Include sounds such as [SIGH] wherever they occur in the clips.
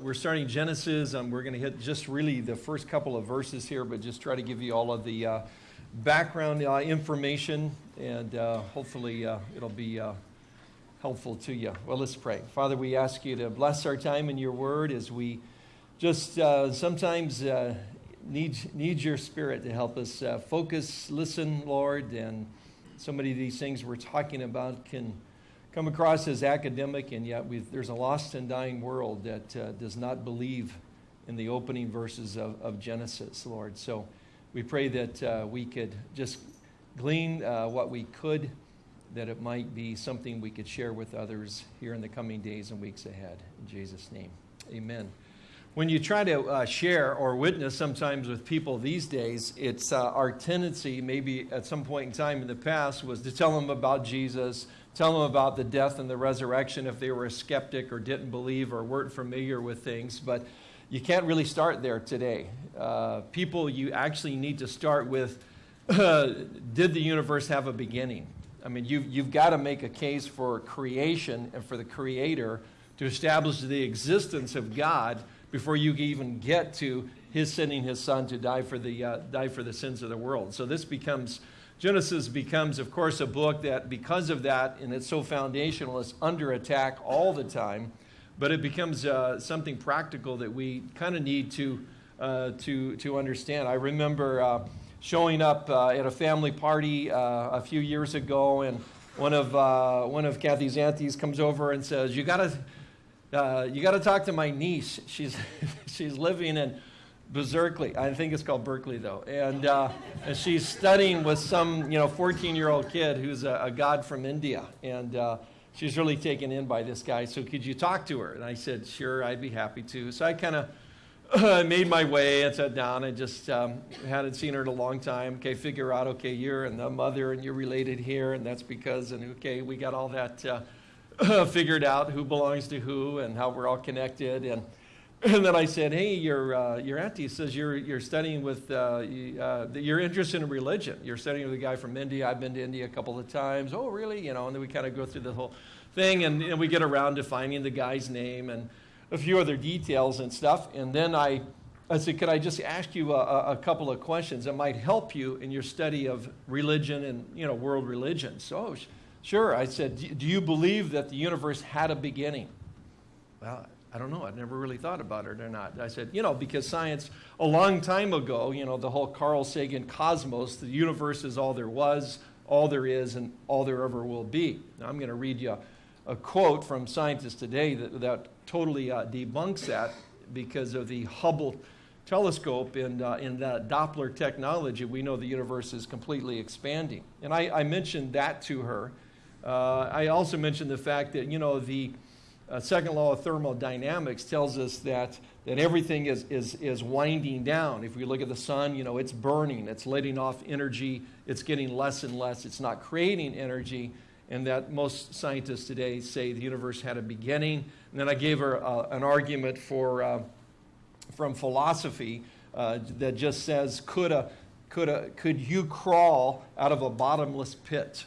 we're starting Genesis. and we're going to hit just really the first couple of verses here, but just try to give you all of the uh, background uh, information, and uh, hopefully uh, it'll be uh, helpful to you. Well, let's pray. Father, we ask you to bless our time in your word as we just sometimes need, need your spirit to help us focus, listen, Lord, and so many of these things we're talking about can come across as academic, and yet there's a lost and dying world that uh, does not believe in the opening verses of, of Genesis, Lord. So we pray that uh, we could just glean uh, what we could, that it might be something we could share with others here in the coming days and weeks ahead. In Jesus' name, amen. When you try to uh, share or witness sometimes with people these days, it's uh, our tendency, maybe at some point in time in the past, was to tell them about Jesus, tell them about the death and the resurrection if they were a skeptic or didn't believe or weren't familiar with things. But you can't really start there today. Uh, people, you actually need to start with uh, [LAUGHS] did the universe have a beginning? I mean, you've, you've got to make a case for creation and for the creator to establish the existence of God before you even get to his sending his son to die for the, uh, die for the sins of the world. So this becomes Genesis becomes, of course, a book that, because of that, and it's so foundational, is under attack all the time. But it becomes uh, something practical that we kind of need to, uh, to, to understand. I remember uh, showing up uh, at a family party uh, a few years ago, and one of, uh, one of Kathy's aunties comes over and says, You got to you got to talk to my niece. She's, [LAUGHS] she's living in Berkeley. I think it's called Berkeley though. And, uh, and she's studying with some, you know, 14 year old kid who's a, a, god from India. And uh, she's really taken in by this guy. So could you talk to her? And I said, sure, I'd be happy to. So I kind of [CLEARS THROAT] made my way and sat down and just um, hadn't seen her in a long time. Okay, figure out, okay, you're and the mother and you're related here. And that's because, and okay, we got all that uh, [CLEARS THROAT] figured out who belongs to who and how we're all connected. And [LAUGHS] and then I said, "Hey, your uh, your auntie says you're you're studying with uh, uh, you're interested in religion. You're studying with a guy from India. I've been to India a couple of times. Oh, really? You know?" And then we kind of go through the whole thing, and, and we get around to finding the guy's name and a few other details and stuff. And then I I said, "Could I just ask you a, a couple of questions that might help you in your study of religion and you know world religions?" So, oh, sure. I said, "Do you believe that the universe had a beginning?" Well I don't know. I'd never really thought about it or not. I said, you know, because science, a long time ago, you know, the whole Carl Sagan cosmos, the universe is all there was, all there is, and all there ever will be. Now, I'm going to read you a, a, quote from scientists today that, that totally uh, debunks that because of the Hubble telescope and uh, in the Doppler technology, we know the universe is completely expanding. And I, I mentioned that to her. Uh, I also mentioned the fact that, you know, the uh, second law of thermodynamics tells us that, that everything is, is, is winding down. If we look at the sun, you know, it's burning, it's letting off energy, it's getting less and less, it's not creating energy, and that most scientists today say the universe had a beginning. And then I gave her uh, an argument for, uh, from philosophy uh, that just says, could, a, could, a, could you crawl out of a bottomless pit?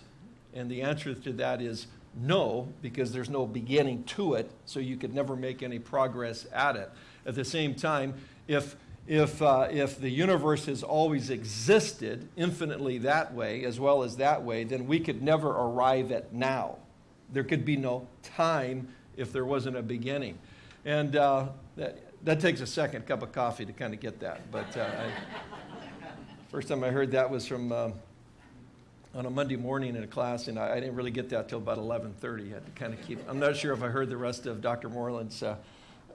And the answer to that is no, because there's no beginning to it, so you could never make any progress at it. At the same time, if, if, uh, if the universe has always existed infinitely that way as well as that way, then we could never arrive at now. There could be no time if there wasn't a beginning. And uh, that, that takes a second cup of coffee to kind of get that. But uh, I, first time I heard that was from uh, on a Monday morning in a class, and I, I didn't really get that till about 11:30. I had to kind of keep. I'm not sure if I heard the rest of Dr. Moreland's uh,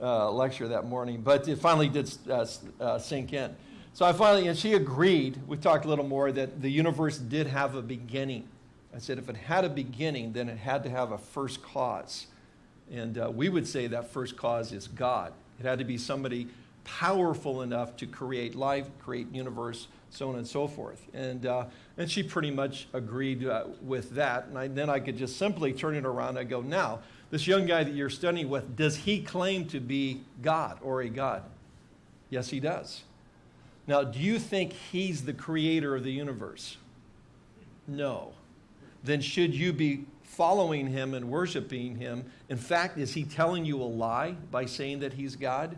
uh, lecture that morning, but it finally did uh, uh, sink in. So I finally, and she agreed. We talked a little more that the universe did have a beginning. I said if it had a beginning, then it had to have a first cause, and uh, we would say that first cause is God. It had to be somebody powerful enough to create life, create universe, so on and so forth. And, uh, and she pretty much agreed uh, with that. And I, then I could just simply turn it around and go, now, this young guy that you're studying with, does he claim to be God or a God? Yes, he does. Now, do you think he's the creator of the universe? No. Then should you be following him and worshiping him? In fact, is he telling you a lie by saying that he's God?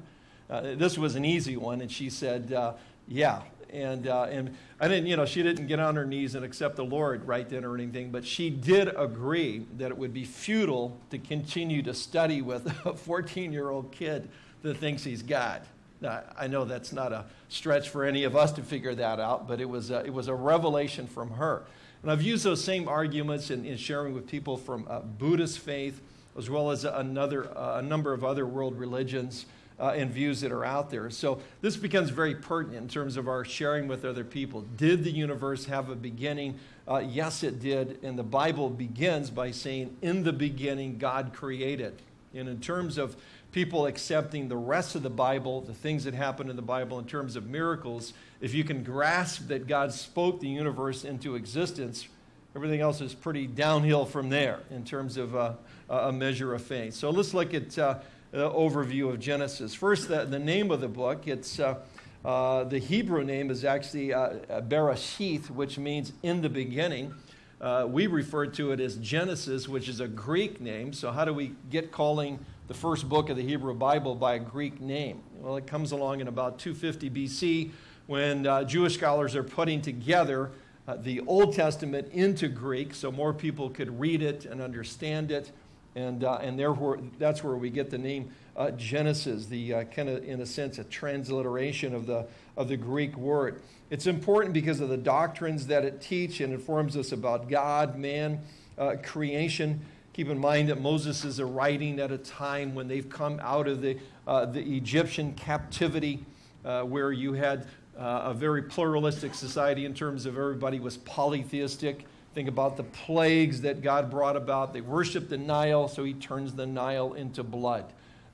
Uh, this was an easy one, and she said, uh, Yeah. And, uh, and I didn't, you know, she didn't get on her knees and accept the Lord right then or anything, but she did agree that it would be futile to continue to study with a [LAUGHS] 14 year old kid that thinks he's God. Now, I know that's not a stretch for any of us to figure that out, but it was a, it was a revelation from her. And I've used those same arguments in, in sharing with people from uh, Buddhist faith, as well as another, uh, a number of other world religions uh, and views that are out there. So this becomes very pertinent in terms of our sharing with other people. Did the universe have a beginning? Uh, yes, it did. And the Bible begins by saying, In the beginning, God created. And in terms of people accepting the rest of the Bible, the things that happen in the Bible in terms of miracles, if you can grasp that God spoke the universe into existence, everything else is pretty downhill from there in terms of uh, a measure of faith. So let's look at uh, the overview of Genesis. First, the, the name of the book. It's uh, uh the Hebrew name is actually uh, Bereshith, which means in the beginning. Uh, we refer to it as Genesis, which is a Greek name. So, how do we get calling the first book of the Hebrew Bible by a Greek name? Well, it comes along in about 250 BC when uh, Jewish scholars are putting together uh, the Old Testament into Greek so more people could read it and understand it. And, uh, and therefore, that's where we get the name uh, Genesis, the uh, kind of, in a sense, a transliteration of the, of the Greek word. It's important because of the doctrines that it teaches and informs us about God, man, uh, creation. Keep in mind that Moses is a writing at a time when they've come out of the, uh, the Egyptian captivity, uh, where you had a very pluralistic society in terms of everybody was polytheistic. Think about the plagues that God brought about. They worshiped the Nile, so he turns the Nile into blood.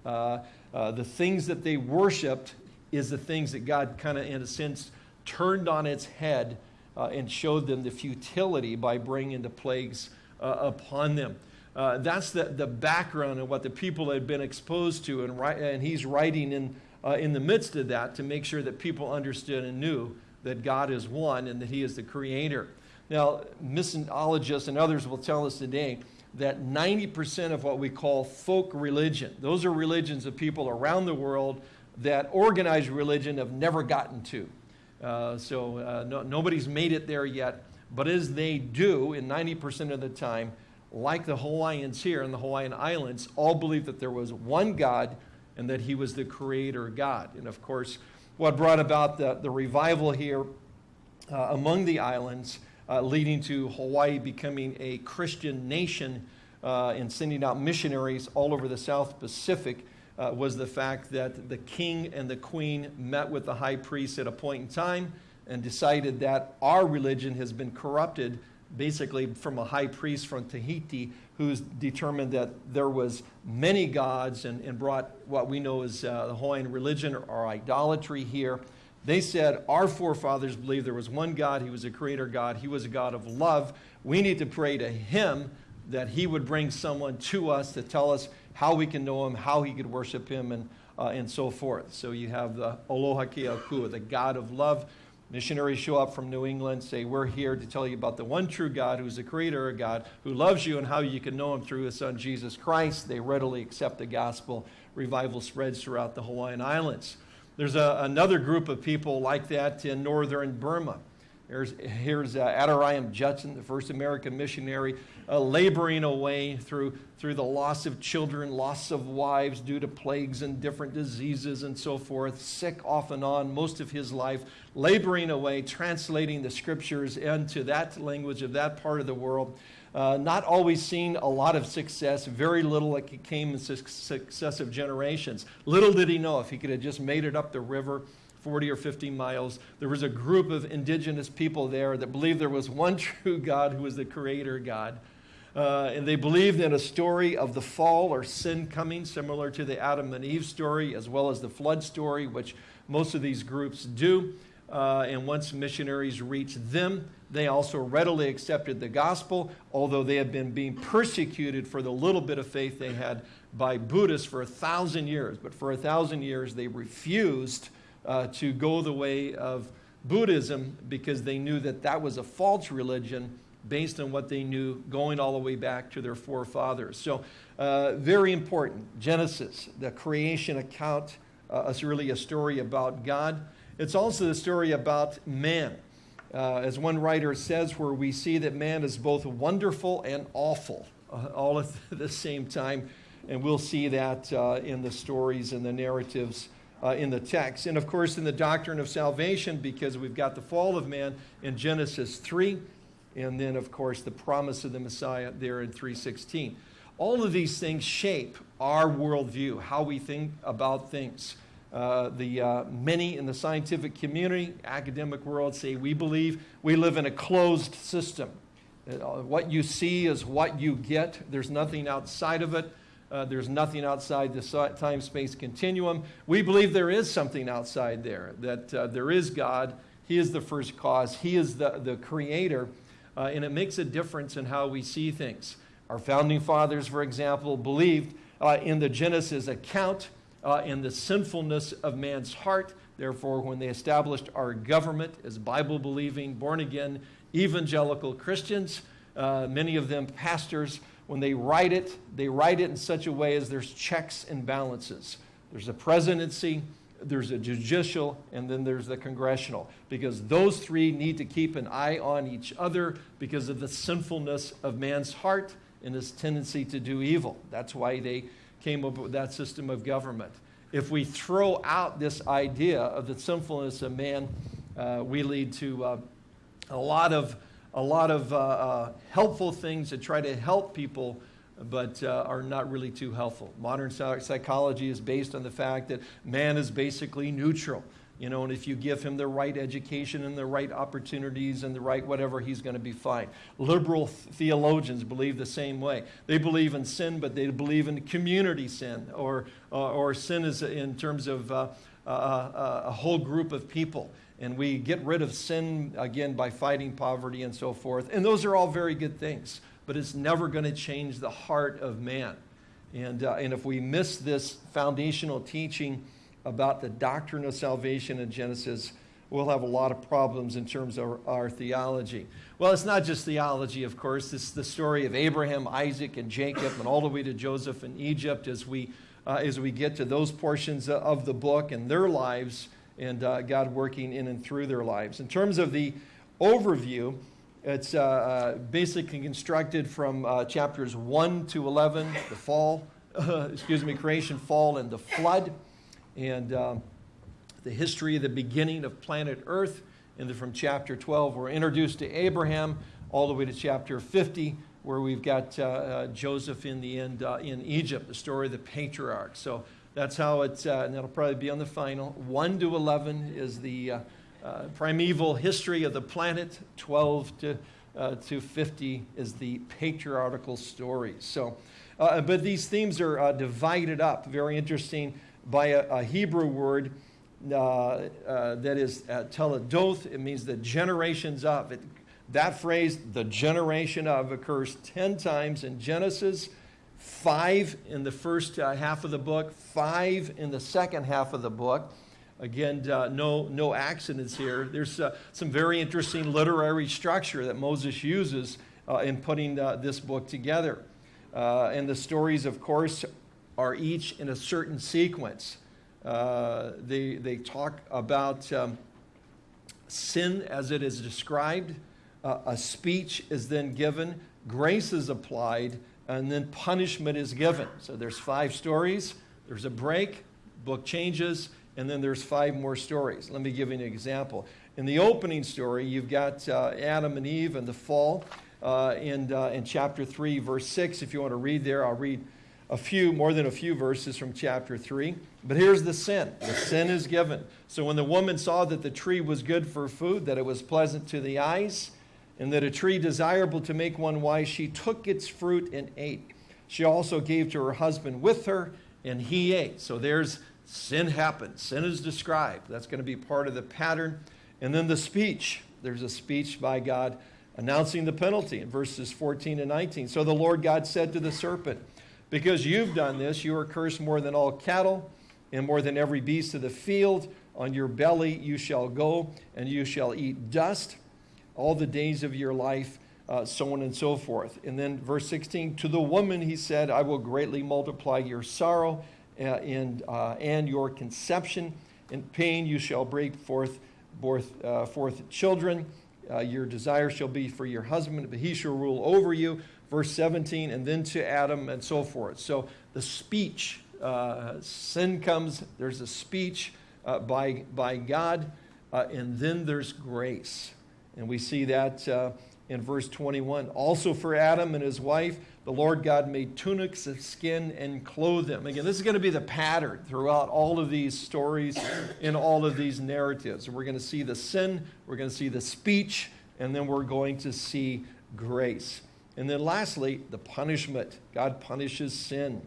Uh, uh, the things that they worshiped is the things that God kind of, in a sense, turned on its head uh, and showed them the futility by bringing the plagues uh, upon them. Uh, that's the, the background of what the people had been exposed to, and, and he's writing in, uh, in the midst of that to make sure that people understood and knew that God is one and that he is the creator. Now, missiologists and others will tell us today that 90% of what we call folk religion, those are religions of people around the world that organized religion have never gotten to. Uh, so uh, no, nobody's made it there yet. But as they do, in 90% of the time, like the Hawaiians here in the Hawaiian Islands, all believe that there was one God and that he was the creator God. And of course, what brought about the, the revival here uh, among the islands, uh, leading to Hawaii becoming a Christian nation uh, and sending out missionaries all over the South Pacific, uh, was the fact that the king and the queen met with the high priest at a point in time and decided that our religion has been corrupted basically from a high priest from Tahiti who's determined that there was many gods and, and brought what we know as uh, the Hawaiian religion or idolatry here. They said, Our forefathers believed there was one God, He was a creator God, He was a God of love. We need to pray to Him that He would bring someone to us to tell us how we can know him, how he could worship him, and, uh, and so forth. So you have the Aloha Keakua, the God of love. Missionaries show up from New England, say, We're here to tell you about the one true God who's the creator of God, who loves you, and how you can know him through his son Jesus Christ. They readily accept the gospel. Revival spreads throughout the Hawaiian Islands. There's a, another group of people like that in northern Burma. Here's, here's uh, Adoniram Judson, the first American missionary, uh, laboring away through, through the loss of children, loss of wives due to plagues and different diseases and so forth, sick off and on most of his life, laboring away, translating the scriptures into that language of that part of the world. Uh, not always seen a lot of success, very little like it came in successive generations. Little did he know if he could have just made it up the river 40 or 50 miles. There was a group of indigenous people there that believed there was one [LAUGHS] true God who was the creator God. Uh, and they believed in a story of the fall or sin coming, similar to the Adam and Eve story, as well as the flood story, which most of these groups do. Uh, and once missionaries reached them, they also readily accepted the gospel, although they had been being persecuted for the little bit of faith they had by Buddhists for a thousand years. But for a thousand years, they refused uh, to go the way of Buddhism because they knew that that was a false religion based on what they knew going all the way back to their forefathers. So, uh, very important. Genesis, the creation account, uh, is really a story about God. It's also the story about man. Uh, as one writer says, where we see that man is both wonderful and awful uh, all at [LAUGHS] the same time. And we'll see that uh, in the stories and the narratives uh, in the text. And of course, in the doctrine of salvation, because we've got the fall of man in Genesis 3, and then, of course, the promise of the Messiah there in 316. All of these things shape our worldview, how we think about things. Uh, the uh, many in the scientific community, academic world, say we believe we live in a closed system. Uh, what you see is what you get. There's nothing outside of it. Uh, there's nothing outside the time space continuum. We believe there is something outside there, that there is God. He is the first cause, He is the, the creator, and it makes a difference in how we see things. Our founding fathers, for example, believed in the Genesis account uh, in the sinfulness of man's heart. Therefore, when they established our government as Bible believing, born again, evangelical Christians, uh, many of them pastors, when they write it, they write it in such a way as there's checks and balances. There's a presidency, there's a judicial, and then there's the congressional. Because those three need to keep an eye on each other because of the sinfulness of man's heart and his tendency to do evil. That's why they came up with that system of government. If we throw out this idea of the sinfulness of man, uh, we lead to uh, a lot of a lot of uh, uh, helpful things that try to help people, but uh, are not really too helpful. Modern psychology is based on the fact that man is basically neutral. You know, and if you give him the right education and the right opportunities and the right whatever, he's going to be fine. Liberal theologians believe the same way. They believe in sin, but they believe in community sin, or, uh, or sin is in terms of uh, uh, uh a whole group of people and we get rid of sin again by fighting poverty and so forth. And those are all very good things, but it's never going to change the heart of man. And, uh, and if we miss this foundational teaching about the doctrine of salvation in Genesis, we'll have a lot of problems in terms of our, theology. Well, it's not just theology, of course. It's the story of Abraham, Isaac, and Jacob, and all the way to Joseph in Egypt as we, uh, as we get to those portions of the book and their lives and uh, God working in and through their lives. In terms of the overview, it's uh, uh basically constructed from uh, chapters 1 to 11, the fall, [LAUGHS] excuse me, creation, fall, and the flood, and um, the history of the beginning of planet Earth. And from chapter 12, we're introduced to Abraham, all the way to chapter 50, where we've got uh, uh, Joseph in the end uh, in Egypt, the story of the patriarchs. So that's how it's, uh, and that'll probably be on the final. 1 to 11 is the uh, uh, primeval history of the planet. 12 to, uh, to 50 is the patriarchal story. So, uh, but these themes are uh, divided up, very interesting, by a, a Hebrew word that is toledoth. It means the generations of. It, that phrase, the generation of, occurs 10 times in Genesis five in the first uh, half of the book, five in the second half of the book. Again, uh, no, no accidents here. There's uh, some very interesting literary structure that Moses uses uh, in putting uh, this book together. Uh, and the stories, of course, are each in a certain sequence. they, they talk about um, sin as it is described, a speech is then given, grace is applied, and then punishment is given. So there's five stories, there's a break, book changes, and then there's five more stories. Let me give you an example. In the opening story, you've got uh, Adam and Eve and the fall uh, in, uh, in chapter 3, verse 6. If you want to read there, I'll read a few, more than a few verses from chapter 3. But here's the sin. The sin is given. So when the woman saw that the tree was good for food, that it was pleasant to the eyes, and that a tree desirable to make one wise, she took its fruit and ate. She also gave to her husband with her, and he ate. So there's sin happens. Sin is described. That's going to be part of the pattern. And then the speech. There's a speech by God announcing the penalty in verses 14 and 19. So the Lord God said to the serpent, Because you've done this, you are cursed more than all cattle and more than every beast of the field. On your belly you shall go, and you shall eat dust all the days of your life. uh, so on and so forth. And then verse 16, to the woman he said, I will greatly multiply your sorrow uh, and, uh, and your conception. In pain you shall break forth, forth, uh, forth children. Uh, your desire shall be for your husband, but he shall rule over you. Verse 17, and then to Adam and so forth. So the speech, uh, sin comes, there's a speech uh, by, by God, uh, and then there's grace. And we see that uh, in verse 21. Also for Adam and his wife, the Lord God made tunics of skin and clothed them. Again, this is going to be the pattern throughout all of these stories in all of these narratives. We're going to see the sin, we're going to see the speech, and then we're going to see grace. And then lastly, the punishment. God punishes sin.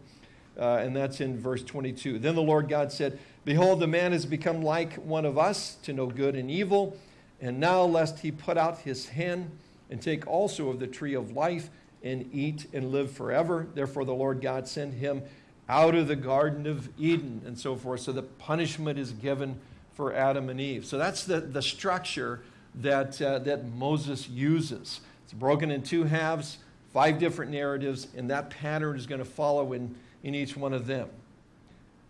Uh, and that's in verse 22. Then the Lord God said, Behold, the man has become like one of us to know good and evil. And now, lest he put out his hand and take also of the tree of life and eat and live forever. Therefore, the Lord God sent him out of the Garden of Eden and so forth. So the punishment is given for Adam and Eve. So that's the, the structure that, uh, that Moses uses. It's broken in two halves, five different narratives, and that pattern is going to follow in, in each one of them.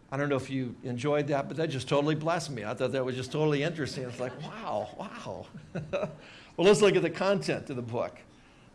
I don't know if you enjoyed that, but that just totally blessed me. I thought that was just totally interesting. It's like, wow, wow. [LAUGHS] well, let's look at the content of the book.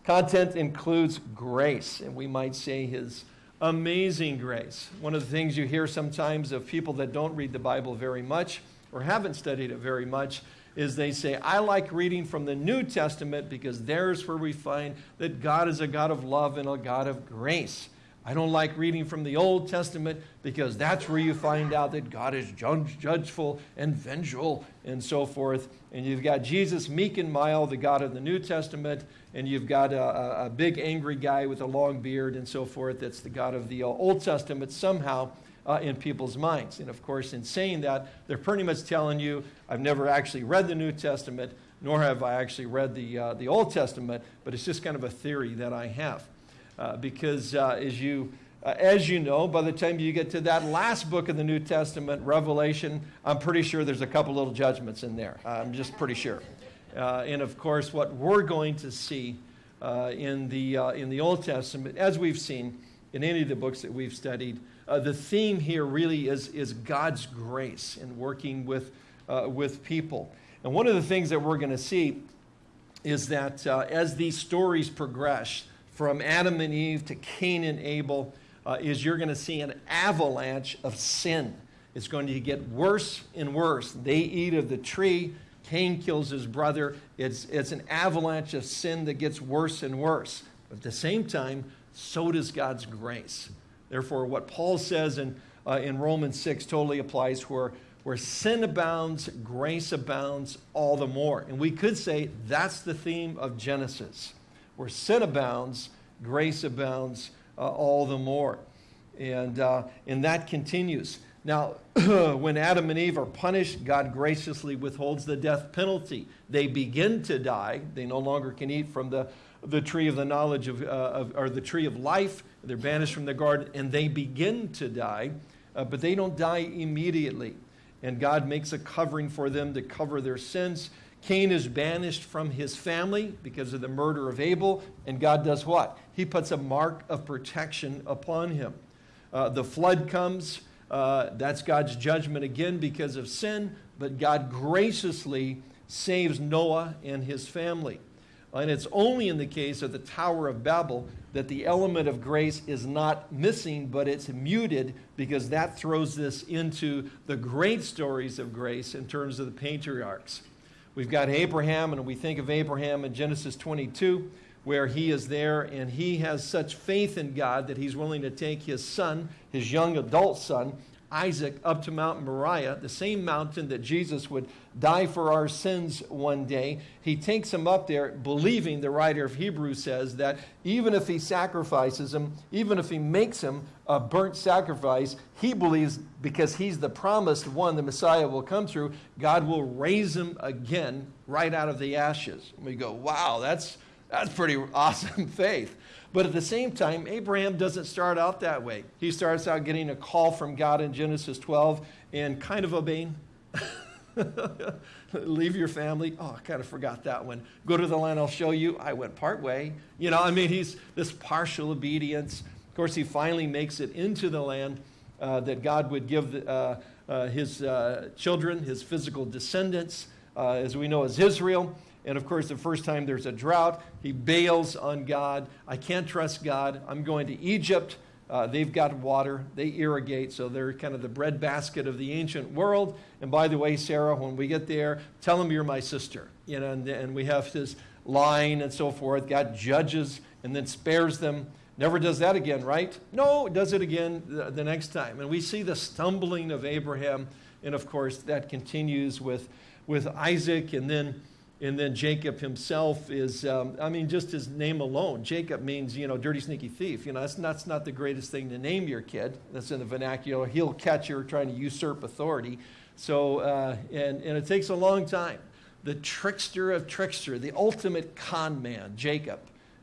Content includes grace, and we might say his amazing grace. One of the things you hear sometimes of people that don't read the Bible very much or haven't studied it very much is they say, I like reading from the New Testament because there's where we find that God is a God of love and a God of grace. I don't like reading from the Old Testament because that's where you find out that God is judgeful and vengeful and so forth. And you've got Jesus, meek and mild, the God of the New Testament, and you've got a, a big angry guy with a long beard and so forth that's the God of the Old Testament somehow uh, in people's minds. And of course, in saying that, they're pretty much telling you, I've never actually read the New Testament, nor have I actually read the, uh, the Old Testament, but it's just kind of a theory that I have. Uh, because uh, as you uh, as you know, by the time you get to that last book of the New Testament, Revelation, I'm pretty sure there's a couple little judgments in there. I'm just pretty sure. Uh, and of course, what we're going to see uh, in, the, in the Old Testament, as we've seen in any of the books that we've studied, uh, the theme here really is, is God's grace in working with, uh, with people. And one of the things that we're going to see is that uh, as these stories progress, from Adam and Eve to Cain and Abel uh, is you're going to see an avalanche of sin. It's going to get worse and worse. They eat of the tree. Cain kills his brother. It's, it's an avalanche of sin that gets worse and worse. But at the same time, so does God's grace. Therefore, what Paul says in, uh, in Romans 6 totally applies where, where sin abounds, grace abounds all the more. And we could say that's the theme of Genesis. Where sin abounds, grace abounds uh, all the more. And, uh, and that continues. Now, [CLEARS THROAT] when Adam and Eve are punished, God graciously withholds the death penalty. They begin to die. They no longer can eat from the, the tree of the knowledge of, uh, of or the tree of life. They're banished from the garden and they begin to die, uh, but they don't die immediately. And God makes a covering for them to cover their sins. Cain is banished from his family because of the murder of Abel, and God does what? He puts a mark of protection upon him. Uh, the flood comes. Uh, that's God's judgment again because of sin, but God graciously saves Noah and his family. And it's only in the case of the Tower of Babel that the element of grace is not missing, but it's muted because that throws this into the great stories of grace in terms of the patriarchs. We've got Abraham, and we think of Abraham in Genesis 22, where he is there and he has such faith in God that he's willing to take his son, his young adult son, Isaac, up to Mount Moriah, the same mountain that Jesus would die for our sins one day. He takes him up there, believing, the writer of Hebrews says, that even if he sacrifices him, even if he makes him a burnt sacrifice, he believes because he's the promised one, the Messiah will come through, God will raise him again right out of the ashes. And we go, wow, that's, that's pretty awesome [LAUGHS] faith. But at the same time, Abraham doesn't start out that way. He starts out getting a call from God in Genesis 12 and kind of obeying. [LAUGHS] Leave your family. Oh, I kind of forgot that one. Go to the land I'll show you. I went part way. You know, I mean, he's this partial obedience. Of course, he finally makes it into the land uh, that God would give uh, uh, his uh, children, his physical descendants, uh, as we know as Israel. And of course, the first time there's a drought, he bails on God. I can't trust God. I'm going to Egypt. Uh, they've got water, they irrigate, so they're kind of the breadbasket of the ancient world. And by the way, Sarah, when we get there, tell them you're my sister. You know, and, and we have this line and so forth. God judges and then spares them. Never does that again, right? No, does it again the, the next time. And we see the stumbling of Abraham, and of course that continues with, with Isaac, and then and then Jacob himself is, um, I mean, just his name alone. Jacob means, you know, dirty, sneaky thief. You know, that's, that's not the greatest thing to name your kid. That's in the vernacular. He'll catch you trying to usurp authority. So, uh, and, and it takes a long time. The trickster of trickster, the ultimate con man, Jacob.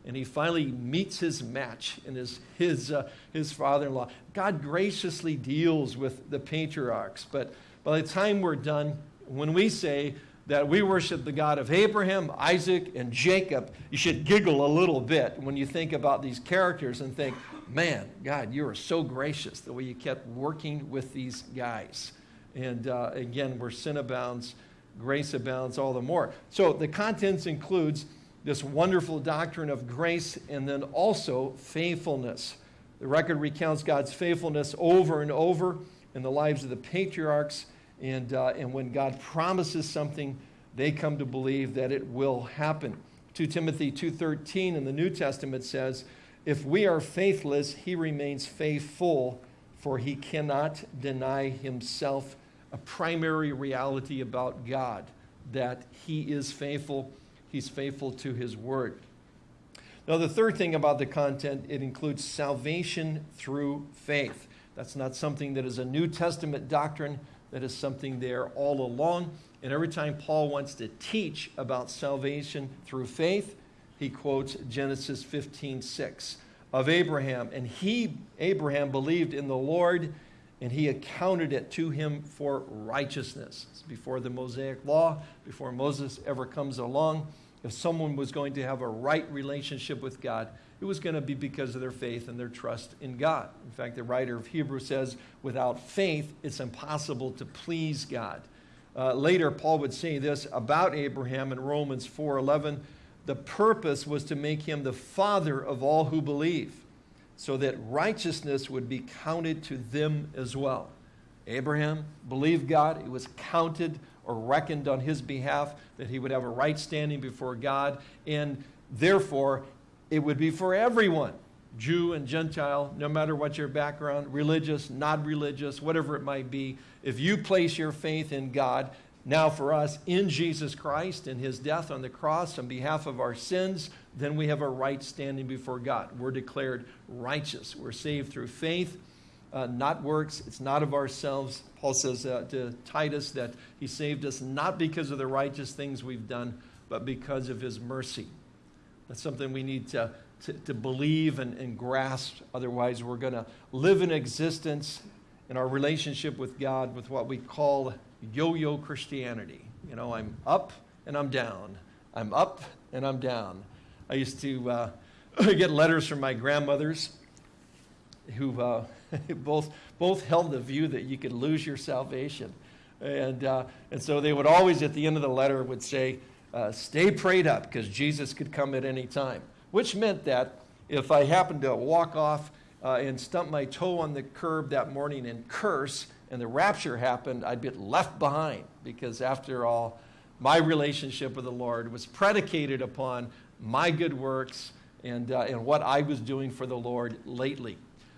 And he finally meets his match in his, his, uh, his father in law. God graciously deals with the patriarchs. But by the time we're done, when we say, that we worship the God of Abraham, Isaac, and Jacob, you should giggle a little bit when you think about these characters and think, man, God, you are so gracious the way you kept working with these guys. And uh, again, where sin abounds, grace abounds all the more. So the contents includes this wonderful doctrine of grace and then also faithfulness. The record recounts God's faithfulness over and over in the lives of the patriarchs and, uh, and when God promises something, they come to believe that it will happen. 2 Timothy 2.13 in the New Testament says, If we are faithless, he remains faithful, for he cannot deny himself. A primary reality about God, that he is faithful. He's faithful to his word. Now, the third thing about the content, it includes salvation through faith. That's not something that is a New Testament doctrine. That is something there all along. And every time Paul wants to teach about salvation through faith, he quotes Genesis 15 6 of Abraham. And he, Abraham, believed in the Lord, and he accounted it to him for righteousness. It's before the Mosaic law, before Moses ever comes along. If someone was going to have a right relationship with God, it was going to be because of their faith and their trust in God. In fact, the writer of Hebrews says, without faith, it's impossible to please God. Uh, later, Paul would say this about Abraham in Romans 4:11, the purpose was to make him the father of all who believe, so that righteousness would be counted to them as well. Abraham believed God, it was counted or reckoned on his behalf that he would have a right standing before God, and therefore it would be for everyone, Jew and Gentile, no matter what your background, religious, not religious, whatever it might be. If you place your faith in God, now for us in Jesus Christ and his death on the cross on behalf of our sins, then we have a right standing before God. We're declared righteous. We're saved through faith, uh, not works. It's not of ourselves. Paul says uh, to Titus that he saved us not because of the righteous things we've done, but because of his mercy. That's something we need to, to, to believe and, and grasp. Otherwise, we're going to live in existence in our relationship with God with what we call yo yo Christianity. You know, I'm up and I'm down. I'm up and I'm down. I used to uh, [LAUGHS] get letters from my grandmothers who uh, [LAUGHS] both, both held the view that you could lose your salvation. And, uh, and so they would always, at the end of the letter, would say, uh, stay prayed up because Jesus could come at any time. Which meant that if I happened to walk off uh, and stump my toe on the curb that morning and curse, and the rapture happened, I'd be left behind because, after all, my relationship with the Lord was predicated upon my good works and, uh, and what I was doing for the Lord lately.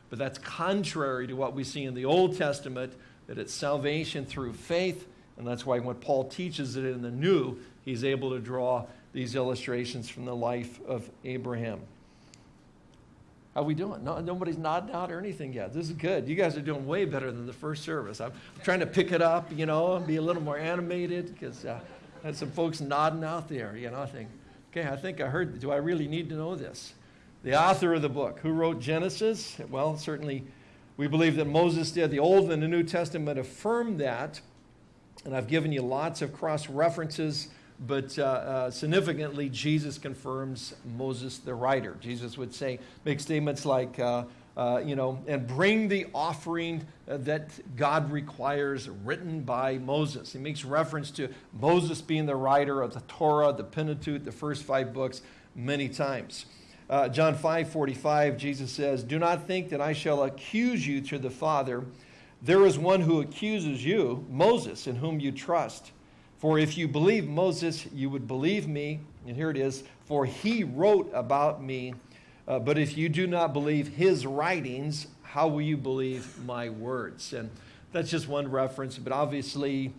But that's contrary to what we see in the Old Testament, that it's salvation through faith. And that's why when Paul teaches it in the New, he's able to draw these illustrations from the life of Abraham. How we doing? No, nobody's nodding out or anything yet. This is good. You guys are doing way better than the first service. I'm trying to pick it up, you know, and be a little more animated because uh, I had some folks nodding out there, you know. I think, okay, I think I heard. Do I really need to know this? The author of the book, who wrote Genesis? Well, certainly we believe that Moses did. The Old and the New Testament affirm that. And I've given you lots of cross references, but uh, uh, significantly, Jesus confirms Moses the writer. Jesus would say, make statements like, uh, uh, you know, and bring the offering that God requires written by Moses. He makes reference to Moses being the writer of the Torah, the Pentateuch, the first five books, many times. Uh, John 5 45, Jesus says, Do not think that I shall accuse you to the Father. There is one who accuses you, Moses, in whom you trust. For if you believe Moses, you would believe me. And here it is, for he wrote about me. Uh, but if you do not believe his writings, how will you believe my words? And that's just one reference, but obviously,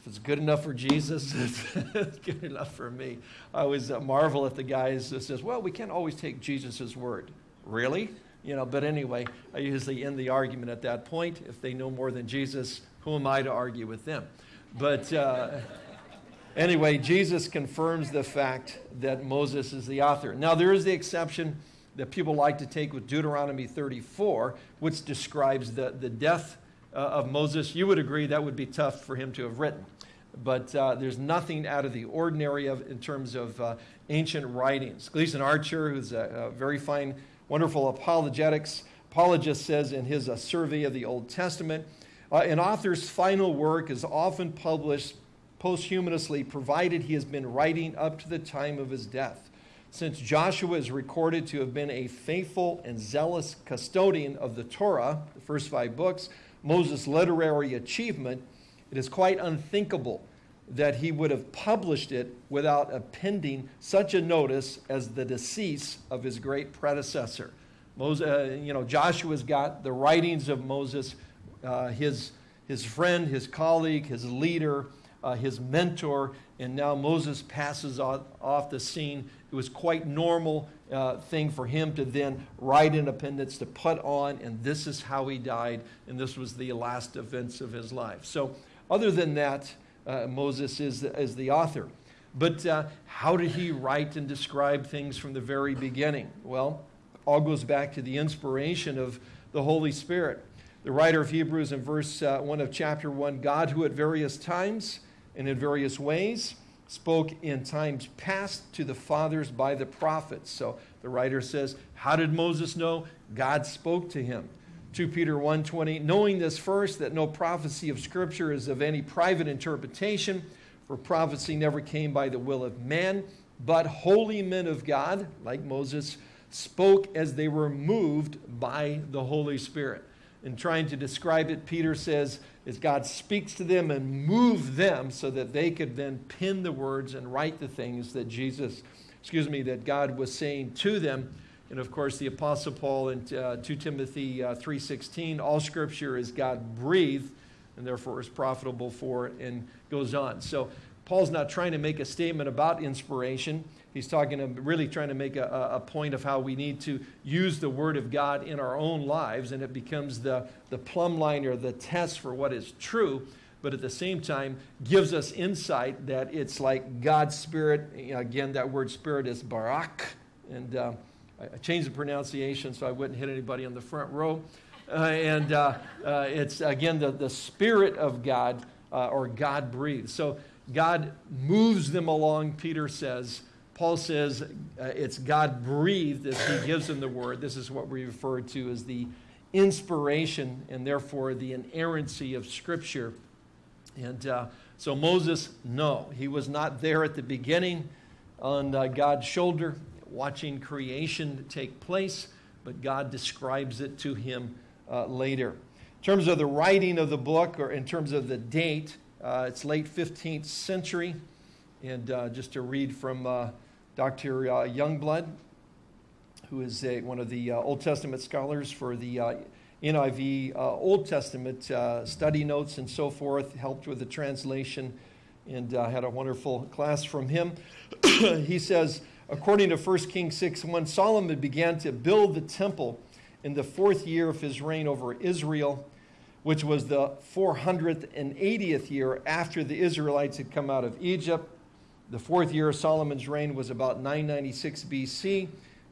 if it's good enough for Jesus, [LAUGHS] it's good enough for me. I always uh, marvel at the guys that says, well, we can't always take Jesus' word. Really? You know, but anyway, I usually end the argument at that point. If they know more than Jesus, who am I to argue with them? But uh, anyway, Jesus confirms the fact that Moses is the author. Now, there is the exception that people like to take with Deuteronomy 34, which describes the, the death uh, of Moses. You would agree that would be tough for him to have written. But uh, there's nothing out of the ordinary of, in terms of uh, ancient writings. Gleason Archer, who's a, a, very fine, wonderful apologetics apologist, says in his survey of the Old Testament, uh, an author's final work is often published posthumously, provided he has been writing up to the time of his death. Since Joshua is recorded to have been a faithful and zealous custodian of the Torah, the first five books, Moses' literary achievement, it is quite unthinkable that he would have published it without appending such a notice as the decease of his great predecessor. Moses, uh, you know, Joshua's got the writings of Moses, uh, his, his friend, his colleague, his leader, uh, his mentor, and now Moses passes off, off the scene it was quite normal uh, thing for him to then write appendix to put on, and this is how he died, and this was the last events of his life. So, other than that, uh, Moses is, is the author. But uh, how did he write and describe things from the very beginning? Well, all goes back to the inspiration of the Holy Spirit. The writer of Hebrews in verse uh, 1 of chapter 1 God, who at various times and in various ways spoke in times past to the fathers by the prophets. So the writer says, how did Moses know? God spoke to him. 2 Peter 1:20 knowing this first that no prophecy of scripture is of any private interpretation for prophecy never came by the will of man but holy men of God like Moses spoke as they were moved by the Holy Spirit in trying to describe it, Peter says, as God speaks to them and move them so that they could then pin the words and write the things that Jesus, excuse me, that God was saying to them. And of course, the Apostle Paul in uh, 2 Timothy uh, 3.16, all scripture is God breathed and therefore is profitable for, and goes on. So Paul's not trying to make a statement about inspiration. He's talking, really trying to make a, a, point of how we need to use the Word of God in our own lives, and it becomes the, the plumb line or the test for what is true, but at the same time gives us insight that it's like God's Spirit. Again, that word Spirit is barak, and uh, I changed the pronunciation so I wouldn't hit anybody on the front row. Uh, and uh, uh it's, again, the, the Spirit of God, uh, or God breathes. So God moves them along, Peter says Paul says uh, it's God breathed as he gives them the word. This is what we refer to as the inspiration and therefore the inerrancy of Scripture. And uh, so Moses, no, he was not there at the beginning on uh, God's shoulder watching creation take place, but God describes it to him uh, later. In terms of the writing of the book, or in terms of the date, uh, it's late 15th century. And uh, just to read from Dr. Uh, Youngblood, who is a, one of the uh, Old Testament scholars for the uh, NIV Old Testament study notes and so forth, helped with the translation and had a wonderful class from him. [CLEARS THROAT] he says, according to 1 Kings 6 1, Solomon began to build the temple in the fourth year of his reign over Israel, which was the 480th year after the Israelites had come out of Egypt. The fourth year of Solomon's reign was about 996 BC.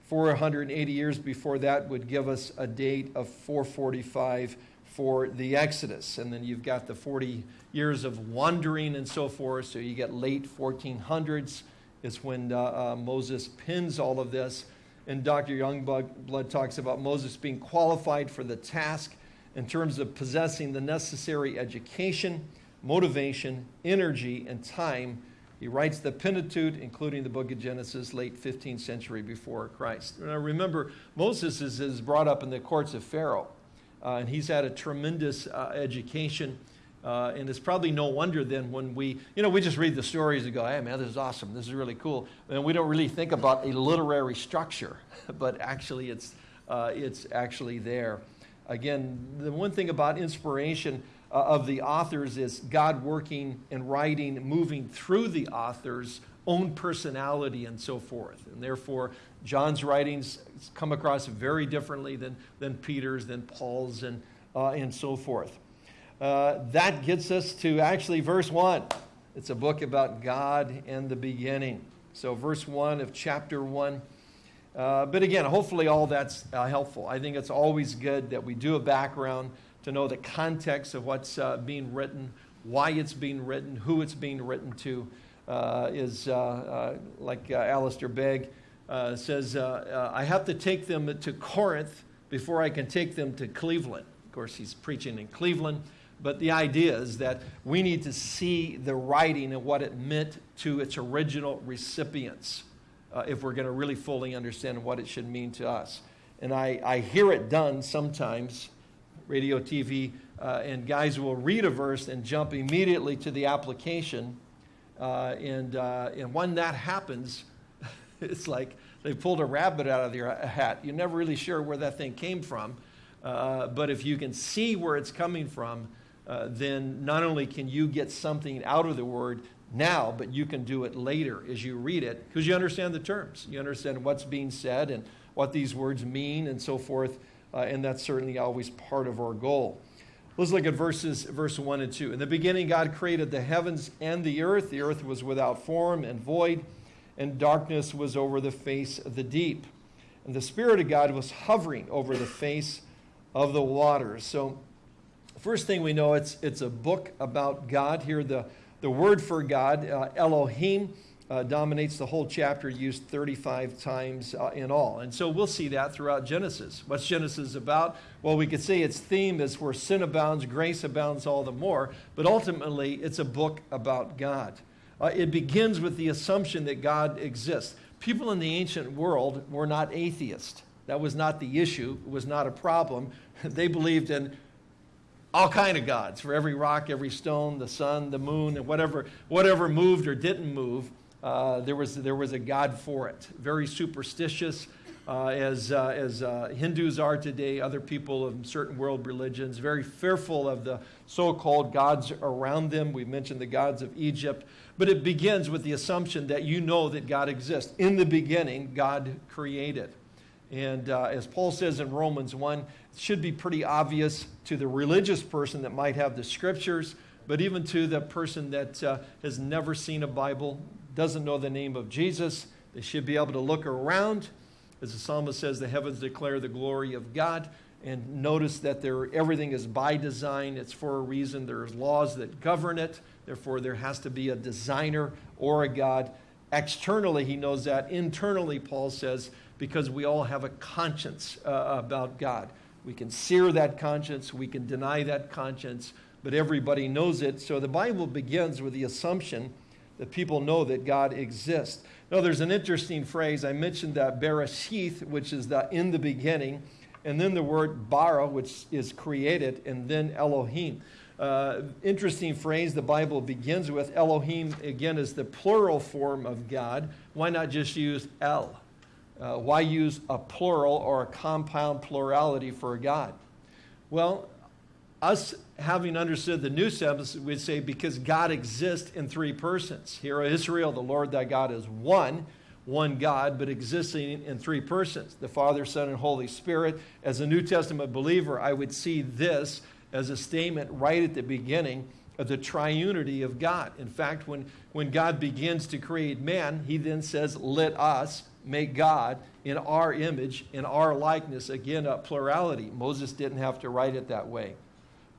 480 years before that would give us a date of 445 for the Exodus. And then you've got the 40 years of wandering and so forth. So you get late 1400s is when uh, uh, Moses pins all of this. And Dr. Youngblood talks about Moses being qualified for the task in terms of possessing the necessary education, motivation, energy, and time. He writes the Pentateuch, including the book of Genesis, late 15th century before Christ. Now remember, Moses is, is brought up in the courts of Pharaoh, uh, and he's had a tremendous uh, education. Uh, and it's probably no wonder then when we, you know, we just read the stories and go, hey man, this is awesome, this is really cool. And we don't really think about a literary structure, [LAUGHS] but actually it's, uh, it's actually there. Again, the one thing about inspiration uh, of the authors is God working and writing, moving through the author's own personality and so forth. And therefore, John's writings come across very differently than, than Peter's, than Paul's, and, uh, and so forth. Uh, that gets us to actually verse 1. It's a book about God and the beginning. So, verse 1 of chapter 1. Uh, but again, hopefully, all that's uh, helpful. I think it's always good that we do a background to know the context of what's uh, being written, why it's being written, who it's being written to. Uh, is like Alistair Begg says, I have to take them to Corinth before I can take them to Cleveland. Of course, he's preaching in Cleveland. But the idea is that we need to see the writing and what it meant to its original recipients uh, if we're going to really fully understand what it should mean to us. And I, I hear it done sometimes, radio, TV, uh, and guys will read a verse and jump immediately to the application. Uh, and, uh, and when that happens, [LAUGHS] it's like they pulled a rabbit out of their hat. You're never really sure where that thing came from. Uh, but if you can see where it's coming from, uh, then not only can you get something out of the word now, but you can do it later as you read it because you understand the terms. You understand what's being said and what these words mean and so forth. Uh, and that's certainly always part of our goal. Let's look at verses, verse 1 and 2. In the beginning, God created the heavens and the earth. The earth was without form and void, and darkness was over the face of the deep. And the Spirit of God was hovering over the face of the waters. So First thing we know, it's, it's a book about God. Here, the, the word for God, uh, Elohim, uh, dominates the whole chapter, used 35 times uh, in all. And so we'll see that throughout Genesis. What's Genesis about? Well, we could say its theme is where sin abounds, grace abounds all the more. But ultimately, it's a book about God. Uh, it begins with the assumption that God exists. People in the ancient world were not atheists. That was not the issue. It was not a problem. [LAUGHS] They believed in all kind of gods for every rock, every stone, the sun, the moon, and whatever, whatever moved or didn't move. Uh, there, was, there was a god for it. Very superstitious, uh, as, uh, as uh, Hindus are today, other people of certain world religions, very fearful of the so called gods around them. We mentioned the gods of Egypt. But it begins with the assumption that you know that God exists. In the beginning, God created. And uh, as Paul says in Romans 1, it should be pretty obvious to the religious person that might have the scriptures, but even to the person that uh, has never seen a Bible, doesn't know the name of Jesus. They should be able to look around. As the psalmist says, the heavens declare the glory of God. And notice that there, everything is by design. It's for a reason. There's laws that govern it. Therefore, there has to be a designer or a God. Externally, he knows that. Internally, Paul says, because we all have a conscience uh, about God. We can sear that conscience, we can deny that conscience, but everybody knows it. So the Bible begins with the assumption that people know that God exists. Now, there's an interesting phrase. I mentioned that Bereshith, which is the in the beginning, and then the word bara, which is created, and then Elohim. Uh, interesting phrase the Bible begins with. Elohim, again, is the plural form of God. Why not just use El? Uh, why use a plural or a compound plurality for God? Well, us having understood the new sense, we'd say because God exists in three persons. Hear, Israel, the Lord thy God is one, one God, but existing in three persons the Father, Son, and Holy Spirit. As a New Testament believer, I would see this as a statement right at the beginning of the triunity of God. In fact, when, when God begins to create man, he then says, Let us make God in our image, in our likeness. Again, a plurality. Moses didn't have to write it that way.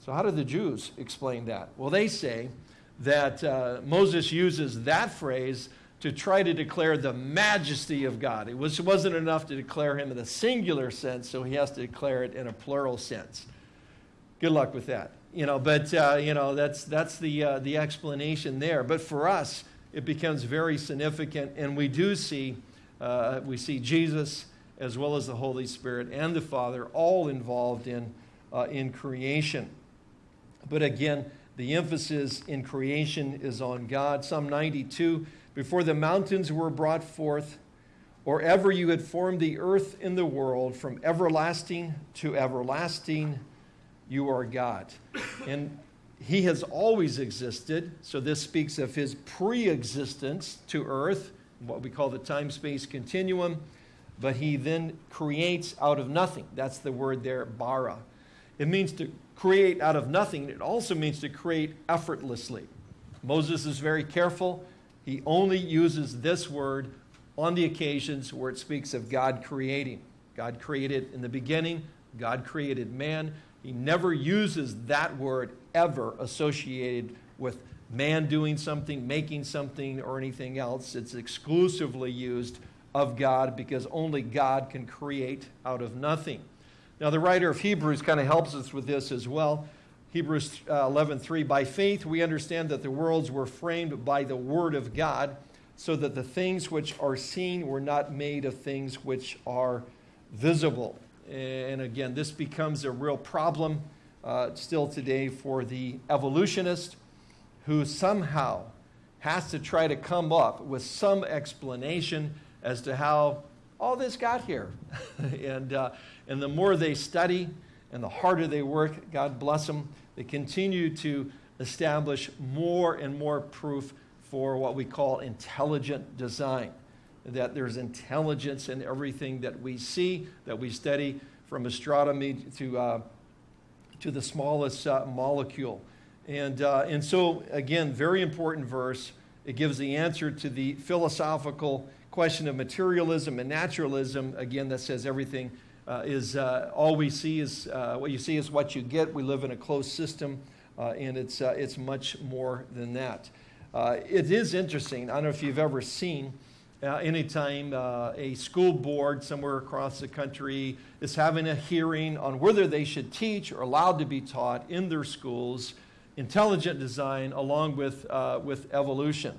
So, how do the Jews explain that? Well, they say that uh, Moses uses that phrase to try to declare the majesty of God. It was, wasn't enough to declare him in a singular sense, so he has to declare it in a plural sense. Good luck with that. You know, but uh, you know that's that's the uh, the explanation there. But for us, it becomes very significant, and we do see uh, we see Jesus as well as the Holy Spirit and the Father all involved in uh, in creation. But again, the emphasis in creation is on God. Psalm 92 Before the mountains were brought forth, or ever you had formed the earth and the world, from everlasting to everlasting, you are God. And he has always existed, so this speaks of his pre existence to earth, what we call the time space continuum. But he then creates out of nothing. That's the word there, bara. It means to create out of nothing. It also means to create effortlessly. Moses is very careful. He only uses this word on the occasions where it speaks of God creating. God created in the beginning, God created man. He never uses that word ever associated with man doing something, making something, or anything else. It's exclusively used of God because only God can create out of nothing. Now, the writer of Hebrews kind of helps us with this as well. Hebrews uh, 11:3 By faith we understand that the worlds were framed by the word of God, so that the things which are seen were not made of things which are visible. And again, this becomes a real problem uh, still today for the evolutionist who somehow has to try to come up with some explanation as to how all this got here. [LAUGHS] and, uh, and the more they study and the harder they work, God bless them, they continue to establish more and more proof for what we call intelligent design. That there's intelligence in everything that we see, that we study, from astronomy to, uh, to the smallest uh, molecule. And, uh, and so, again, very important verse. It gives the answer to the philosophical question of materialism and naturalism, again, that says everything uh, is uh, all we see is uh, what you see is what you get. We live in a closed system, uh, and it's, uh, it's much more than that. Uh, it is interesting. I don't know if you've ever seen any anytime a school board somewhere across the country is having a hearing on whether they should teach or allowed to be taught in their schools intelligent design along with, with evolution.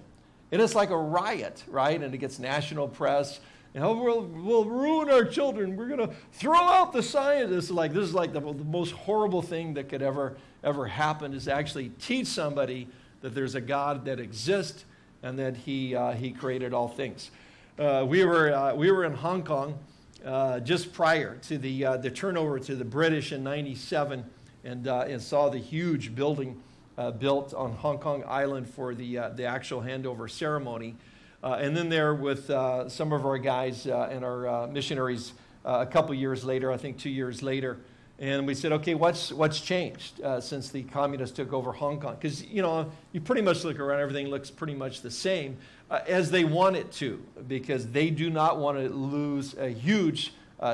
And it's like a riot, right? And it gets national press. You we'll, we'll ruin our children. We're going to throw out the scientists. Like this is like the, the most horrible thing that could ever ever happen is actually teach somebody that there's a God that exists and that He uh, He created all things. Uh, we were uh, we were in Hong Kong uh, just prior to the uh, the turnover to the British in '97, and uh, and saw the huge building uh, built on Hong Kong Island for the, uh, the actual handover ceremony. Uh, and then there with uh, some of our guys uh, and our uh, missionaries a couple years later, I think two years later, and we said, okay, what's, what's changed since the communists took over Hong Kong? Because, you know, you pretty much look around, everything looks pretty much the same as they want it to, because they do not want to lose a huge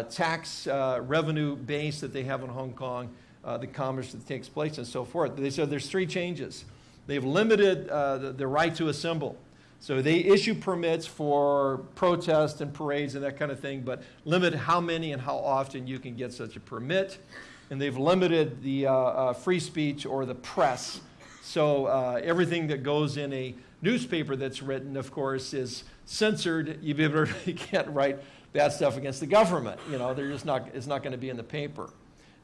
tax revenue base that they have in Hong Kong uh, the commerce that takes place and so forth. They said there's three changes. They've limited uh, the, the right to assemble. So they issue permits for protests and parades and that kind of thing, but limit how many and how often you can get such a permit. And they've limited the uh, uh, free speech or the press. So uh, everything that goes in a newspaper that's written, of course, is censored. You, [LAUGHS] can't write bad stuff against the government. You know, they're just not, it's not going to be in the paper.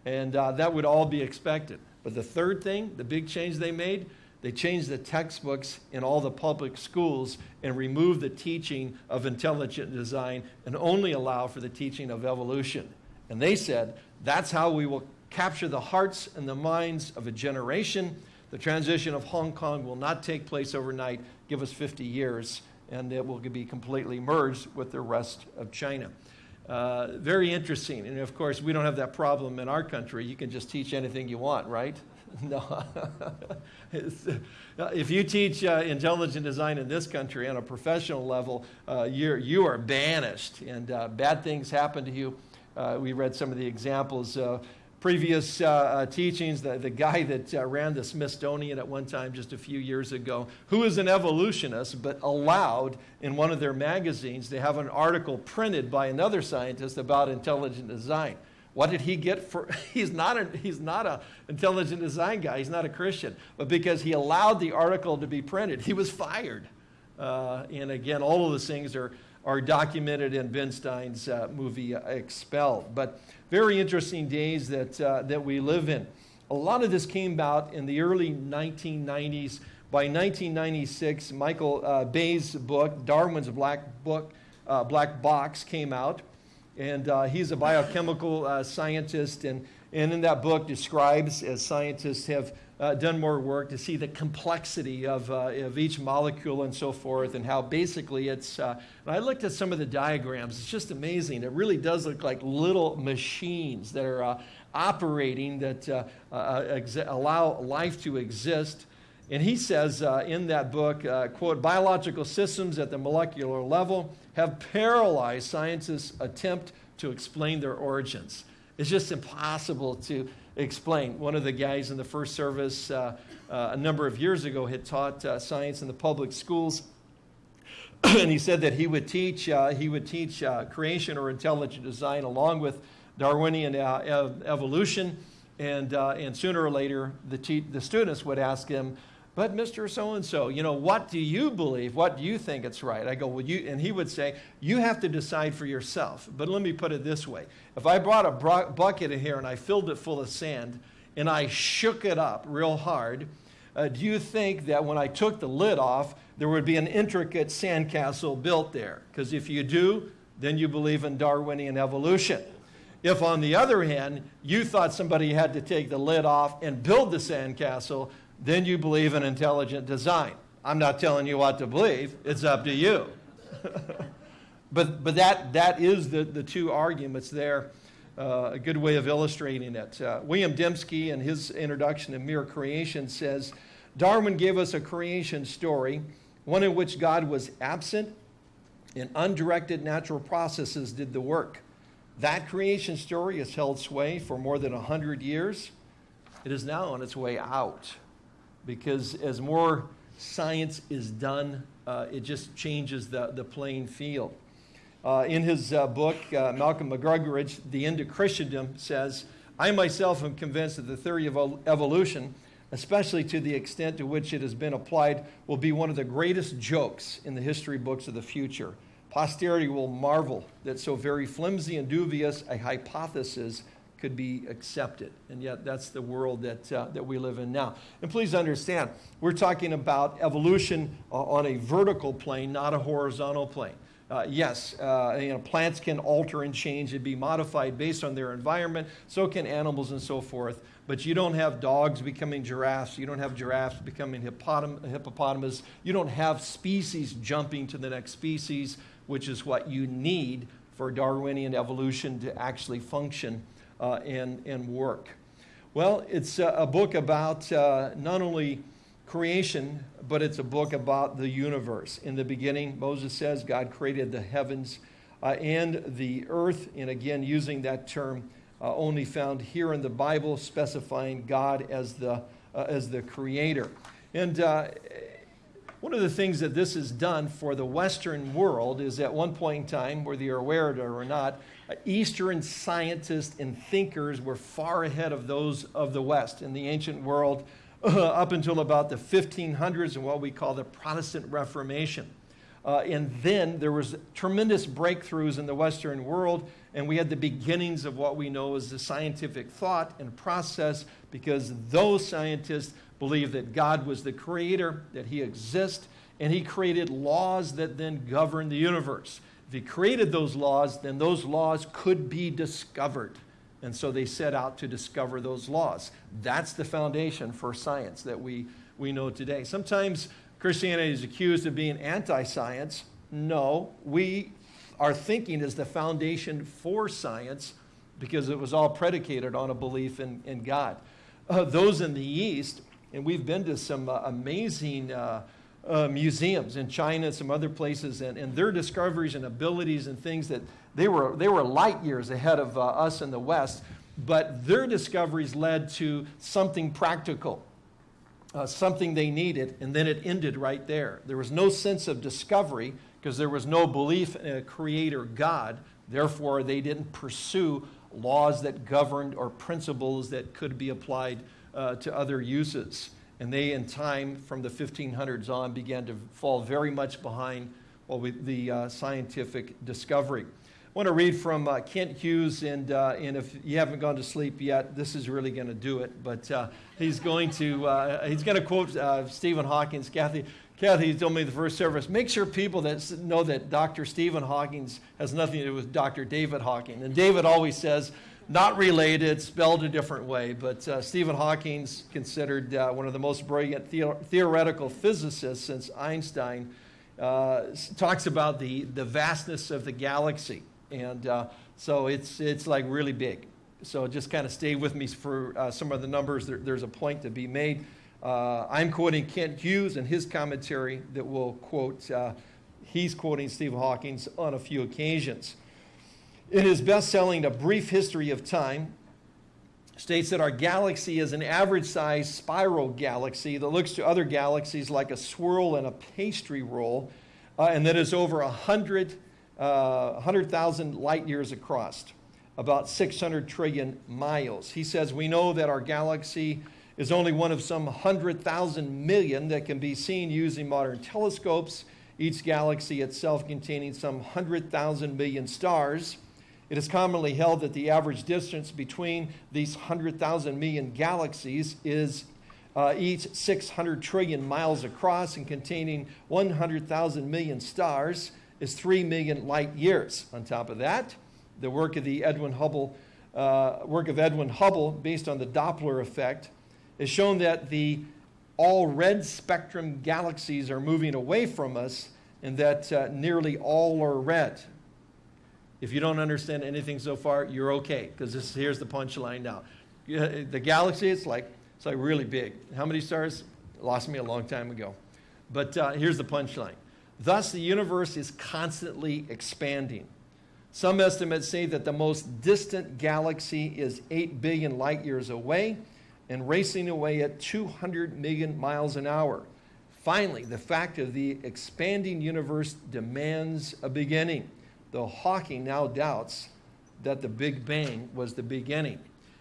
And uh, that would all be expected. But the third thing, the big change they made, they changed the textbooks in all the public schools and removed the teaching of intelligent design and only allow for the teaching of evolution. And they said that's how we will capture the hearts and the minds of a generation. The transition of Hong Kong will not take place overnight. Give us 50 years, and it will be completely merged with the rest of China. Uh, very interesting. And of course, we don't have that problem in our country. You can just teach anything you want, right? [LAUGHS] no. [LAUGHS] Uh, if you teach uh, intelligent design in this country on a professional level, uh, you're, you are banished and uh, bad things happen to you. we read some of the examples previous uh, uh, teachings, the, the guy that uh, ran the Smithsonian at one time just a few years ago, who is an evolutionist, but allowed in one of their magazines to have an article printed by another scientist about intelligent design. What did he get for? [LAUGHS] He's not a, he's not a intelligent design guy. He's not a Christian, but because he allowed the article to be printed, he was fired. Uh, and again, all of those things are are documented in Ben Stein's uh, movie uh, Expelled. But very interesting days that, uh, that we live in. A lot of this came about in the early 1990s. By 1996, Michael uh, Behe's book, Darwin's Black Book, uh, Black Box, came out. And uh, he's a biochemical scientist, and, and in that book describes, as scientists have uh, done more work to see the complexity of, uh, of each molecule and so forth, and how basically it's. Uh, I looked at some of the diagrams, it's just amazing. It really does look like little machines that are uh, operating that uh, uh, allow life to exist. And he says in that book, quote, biological systems at the molecular level have paralyzed scientists' attempt to explain their origins. It's just impossible to explain. One of the guys in the first service uh, uh, a number of years ago had taught uh, science in the public schools. [CLEARS THROAT] and he said that he would teach, uh, he would teach uh, creation or intelligent design along with Darwinian uh, ev evolution. And, and sooner or later, the, the students would ask him, but Mr. So and so, you know, what do you believe? What do you think it's right? I go, well, you, and he would say, you have to decide for yourself. But let me put it this way if I brought a bucket in here and I filled it full of sand and I shook it up real hard, uh, do you think that when I took the lid off, there would be an intricate sandcastle built there? Because if you do, then you believe in Darwinian evolution. If, on the other hand, you thought somebody had to take the lid off and build the sandcastle, then you believe in intelligent design. I'm not telling you what to believe, it's up to you. [LAUGHS] but but that, that is the, the two arguments there. Uh, a good way of illustrating it. Uh, William Dembski, in his introduction to Mere Creation, says Darwin gave us a creation story, one in which God was absent and undirected natural processes did the work. That creation story has held sway for more than 100 years. It is now on its way out because as more science is done, uh, it just changes the, the playing field. Uh, in his uh, book, uh, Malcolm Muggeridge, The End of Christendom, says, I myself am convinced that the theory of evolution, especially to the extent to which it has been applied, will be one of the greatest jokes in the history books of the future. Posterity will marvel that so very flimsy and dubious a hypothesis could be accepted. And yet, that's the world that, uh, that we live in now. And please understand, we're talking about evolution uh, on a vertical plane, not a horizontal plane. Uh, yes, uh, you know, plants can alter and change and be modified based on their environment. So can animals and so forth. But you don't have dogs becoming giraffes. You don't have giraffes becoming hippopotam- hippopotamus. You don't have species jumping to the next species, which is what you need for Darwinian evolution to actually function uh, and, and work. Well, it's a, book about uh, not only creation, but it's a book about the universe. In the beginning, Moses says God created the heavens uh, and the earth, and again, using that term uh, only found here in the Bible, specifying God as the, as the creator. And uh, one of the things that this has done for the Western world is at one point in time, whether you're aware of it or not, Eastern scientists and thinkers were far ahead of those of the West in the ancient world uh, [LAUGHS] up until about the 1500s and what we call the Protestant Reformation. Uh, and then there was tremendous breakthroughs in the Western world, and we had the beginnings of what we know as the scientific thought and process because those scientists believed that God was the creator, that he exists, and he created laws that then govern the universe. If he created those laws, then those laws could be discovered. And so they set out to discover those laws. That's the foundation for science that we, we know today. Sometimes Christianity is accused of being anti science. No, we, our thinking is the foundation for science because it was all predicated on a belief in, in God. Uh, those in the East, and we've been to some uh, amazing. Uh, uh, museums in China and some other places, and, and their discoveries and abilities and things that they were, they were light years ahead of uh, us in the West. but their discoveries led to something practical, uh, something they needed, and then it ended right there. There was no sense of discovery because there was no belief in a creator God. Therefore, they didn't pursue laws that governed or principles that could be applied uh, to other uses. And they, in time, from the 1500s on, began to fall very much behind well, the uh, scientific discovery. I want to read from uh, Kent Hughes, and, uh, and if you haven't gone to sleep yet, this is really going to do it. But uh, he's going to uh, he's going to quote uh, Stephen Hawking's. Kathy, Kathy told me the first service. Make sure people that know that Dr. Stephen Hawking has nothing to do with Dr. David Hawking. And David always says, not related, spelled a different way. But uh, Stephen Hawking's considered one of the most brilliant the theoretical physicists since Einstein. talks about the, the vastness of the galaxy and uh, so it's, it's like really big. So just kind of stay with me for uh, some of the numbers. There, there's a point to be made. Uh, I'm quoting Kent Hughes and his commentary that will quote, uh, he's quoting Stephen Hawking on a few occasions. In his best selling A Brief History of Time, states that our galaxy is an average sized spiral galaxy that looks to other galaxies like a swirl in a pastry roll, uh, and that is over 100 uh, 100,000 light years across, about 600 trillion miles. He says, We know that our galaxy is only one of some 100,000 million that can be seen using modern telescopes, each galaxy itself containing some 100,000 million stars. It is commonly held that the average distance between these 100,000 million galaxies is uh, each 600 trillion miles across and containing 100,000 million stars is 3 million light years. On top of that, the work of the Edwin Hubble, uh, work of Edwin Hubble, based on the Doppler effect, has shown that the all red spectrum galaxies are moving away from us and that uh, nearly all are red. If you don't understand anything so far, you're okay, because this here's the punchline now. The galaxy, it's like, it's like really big. How many stars? Lost me a long time ago. But uh, here's the punchline. Thus, the universe is constantly expanding. Some estimates say that the most distant galaxy is 8 billion light years away and racing away at 200 million miles an hour. Finally, the fact of the expanding universe demands a beginning, though Hawking now doubts that the Big Bang was the beginning.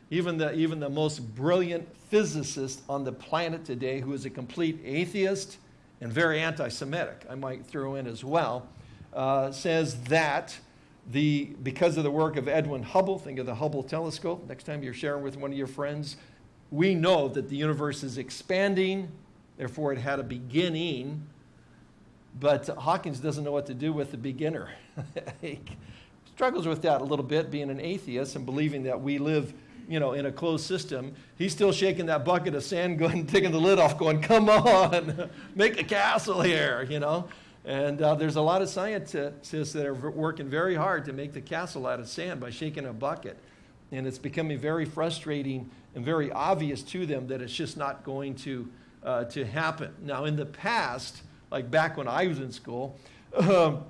Even the, even the most brilliant physicist on the planet today, who is a complete atheist, and very anti Semitic, I might throw in as well, uh, says that the, because of the work of Edwin Hubble, think of the Hubble telescope, next time you're sharing with one of your friends, we know that the universe is expanding, therefore it had a beginning, but Hawkins doesn't know what to do with the beginner. [LAUGHS] he struggles with that a little bit, being an atheist and believing that we live you know, in a closed system, he's still shaking that bucket of sand, going, [LAUGHS] taking the lid off, going, "Come on, [LAUGHS] make a castle here," you know. And uh, there's a lot of scientists that are working very hard to make the castle out of sand by shaking a bucket, and it's becoming very frustrating and very obvious to them that it's just not going to uh, to happen. Now, in the past, like back when I was in school. Um,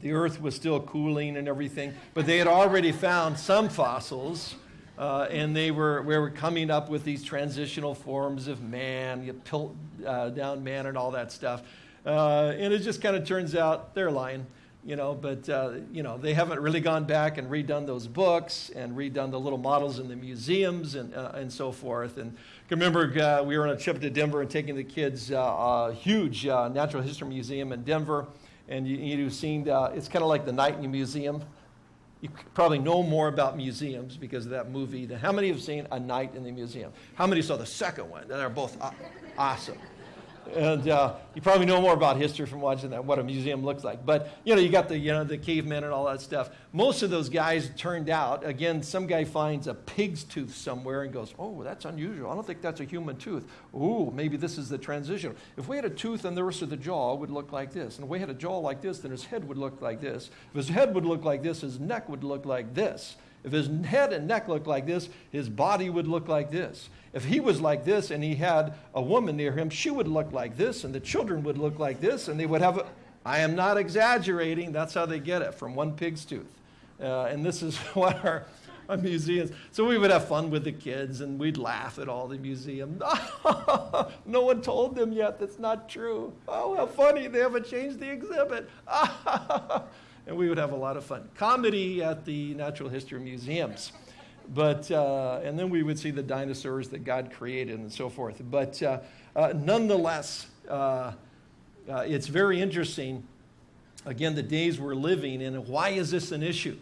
the earth was still cooling and everything, but they had already found some fossils uh, and they were, we were coming up with these transitional forms of man, you pilt uh, down man and all that stuff. Uh, and it just kind of turns out they're lying, you know, but, uh, you know, they haven't really gone back and redone those books and redone the little models in the museums and, uh, and so forth. And I remember uh, we were on a trip to Denver and taking the kids a huge uh, natural history museum in Denver. And you, you've seen, it's kind of like the Night in the Museum you probably know more about museums because of that movie than how many have seen A Night in the Museum? How many saw the second one? They're both awesome. And uh, you probably know more about history from watching that, what a museum looks like. But, you know, you got the, you know, the cavemen and all that stuff. Most of those guys turned out, again, some guy finds a pig's tooth somewhere and goes, oh, that's unusual. I don't think that's a human tooth. Ooh, maybe this is the transition. If we had a tooth and the rest of the jaw would look like this, and if we had a jaw like this, then his head would look like this. If his head would look like this, his neck would look like this. If his head and neck looked like this, his body would look like this. If he was like this and he had a woman near him, she would look like this, and the children would look like this, and they would have a. I am not exaggerating. That's how they get it from one pig's tooth. Uh, and this is [LAUGHS] what our, on museums. So we would have fun with the kids and we'd laugh at all the museums. [LAUGHS] no one told them yet that's not true. Oh, how funny, they haven't changed the exhibit. [LAUGHS] and we would have a lot of fun. Comedy at the Natural History Museums. But, uh, and then we would see the dinosaurs that God created and so forth. But uh, uh, nonetheless, uh, uh, it's very interesting, again, the days we're living in. And why is this an issue?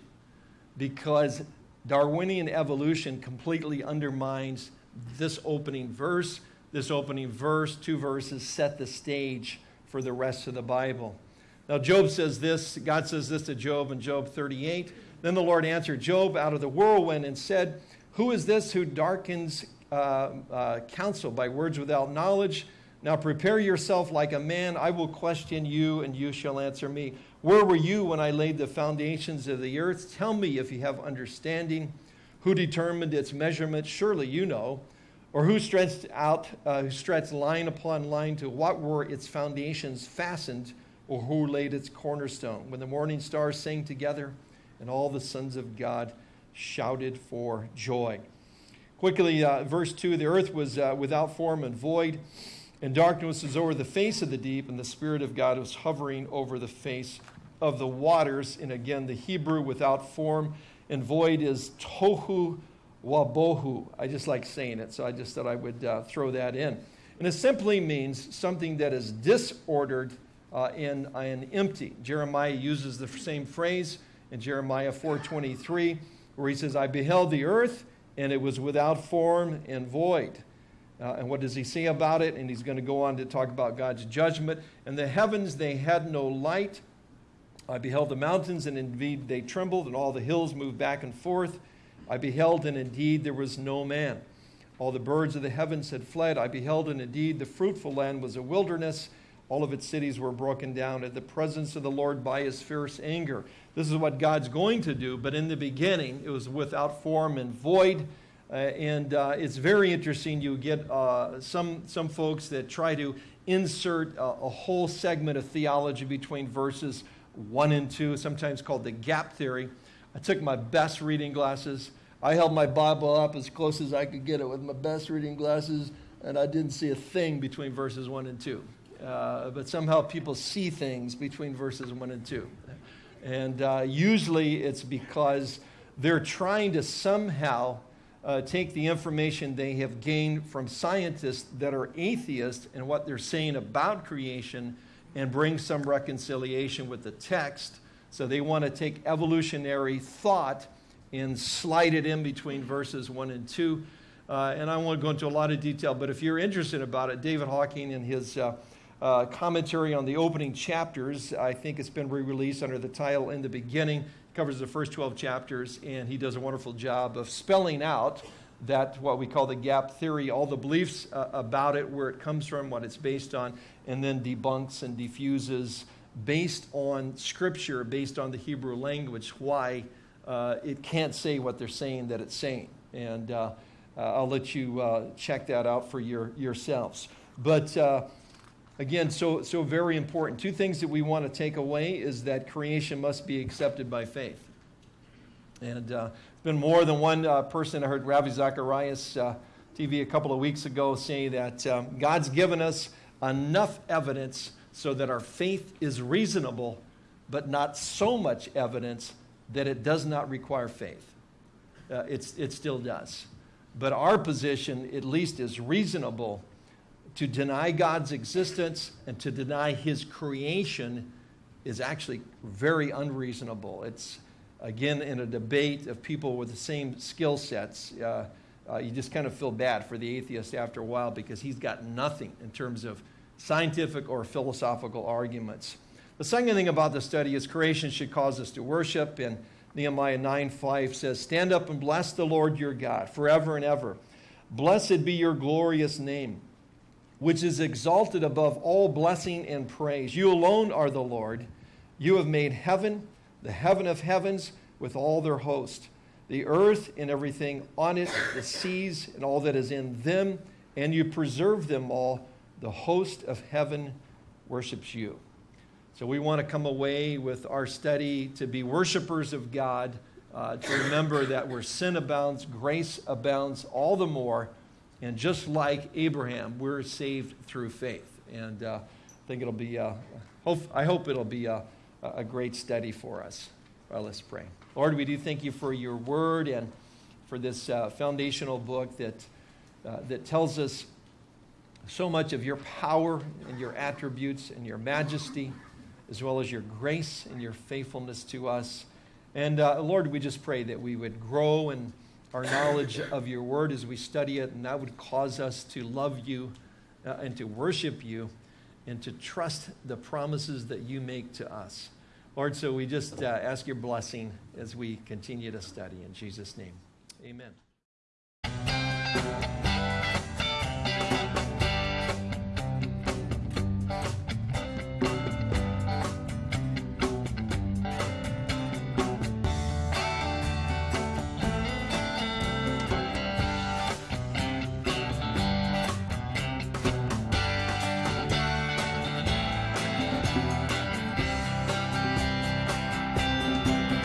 Because Darwinian evolution completely undermines this opening verse. This opening verse, two verses, set the stage for the rest of the Bible. Now, Job says this, God says this to Job in Job 38. Then the Lord answered Job out of the whirlwind and said, Who is this who darkens uh, uh, counsel by words without knowledge? Now prepare yourself like a man. I will question you, and you shall answer me. Where were you when I laid the foundations of the earth? Tell me if you have understanding. Who determined its measurement? Surely you know. Or who stretched out, uh, who stretched line upon line to what were its foundations fastened, or who laid its cornerstone? When the morning stars sang together, and all the sons of God shouted for joy. Quickly, uh, verse 2 the earth was uh, without form and void, and darkness was over the face of the deep, and the Spirit of God was hovering over the face of the waters. And again, the Hebrew without form and void is tohu wabohu. I just like saying it, so I just thought I would uh, throw that in. And it simply means something that is disordered uh, and, and empty. Jeremiah uses the same phrase in Jeremiah 4:23, where he says, "I beheld the earth, and it was without form and void." Uh, and what does he say about it? And he's going to go on to talk about God's judgment. And the heavens, they had no light. I beheld the mountains, and indeed they trembled, and all the hills moved back and forth. I beheld, and indeed there was no man. All the birds of the heavens had fled. I beheld, and indeed the fruitful land was a wilderness. All of its cities were broken down at the presence of the Lord by his fierce anger. This is what God's going to do, but in the beginning, it was without form and void. Uh, and uh, it's very interesting. You get uh, some, some folks that try to insert a, a, whole segment of theology between verses 1 and 2, sometimes called the gap theory. I took my best reading glasses. I held my Bible up as close as I could get it with my best reading glasses, and I didn't see a thing between verses 1 and 2. Uh, but somehow people see things between verses 1 and 2. And uh, usually it's because they're trying to somehow uh, take the information they have gained from scientists that are atheists and what they're saying about creation and bring some reconciliation with the text. So they want to take evolutionary thought and slide it in between verses 1 and 2. Uh, and I won't go into a lot of detail, but if you're interested about it, David Hawking in his uh, uh, commentary on the opening chapters. I think it's been re released under the title In the Beginning. covers the first 12 chapters, and he does a wonderful job of spelling out that what we call the gap theory, all the beliefs uh, about it, where it comes from, what it's based on, and then debunks and diffuses based on scripture, based on the Hebrew language, why uh, it can't say what they're saying that it's saying. And uh, uh I'll let you uh, check that out for your, yourselves. But uh, Again, so, so very important. Two things that we want to take away is that creation must be accepted by faith. And uh, it's been more than one uh, person. I heard Ravi Zacharias uh, TV a couple of weeks ago say that um, God's given us enough evidence so that our faith is reasonable, but not so much evidence that it does not require faith. Uh, it's, it still does. But our position, at least, is reasonable to deny God's existence and to deny his creation is actually very unreasonable. It's, again, in a debate of people with the same skill sets, uh, uh, you just kind of feel bad for the atheist after a while because he's got nothing in terms of scientific or philosophical arguments. The second thing about the study is creation should cause us to worship. And Nehemiah 9 5 says, Stand up and bless the Lord your God forever and ever. Blessed be your glorious name which is exalted above all blessing and praise. You alone are the Lord. You have made heaven, the heaven of heavens, with all their host, the earth and everything on it, the seas and all that is in them, and you preserve them all. The host of heaven worships you. So we want to come away with our study to be worshipers of God uh, to remember that where sin abounds, grace abounds all the more. And just like Abraham, we're saved through faith. And uh, I think it'll be, uh, hope, I hope it'll be a, a great study for us. Well, let's pray. Lord, we do thank you for your word and for this uh, foundational book that, uh, that tells us so much of your power and your attributes and your majesty, as well as your grace and your faithfulness to us. And uh, Lord, we just pray that we would grow in our knowledge of your word as we study it, and that would cause us to love you uh, and to worship you and to trust the promises that you make to us. Lord, so we just uh, ask your blessing as we continue to study. In Jesus' name, amen.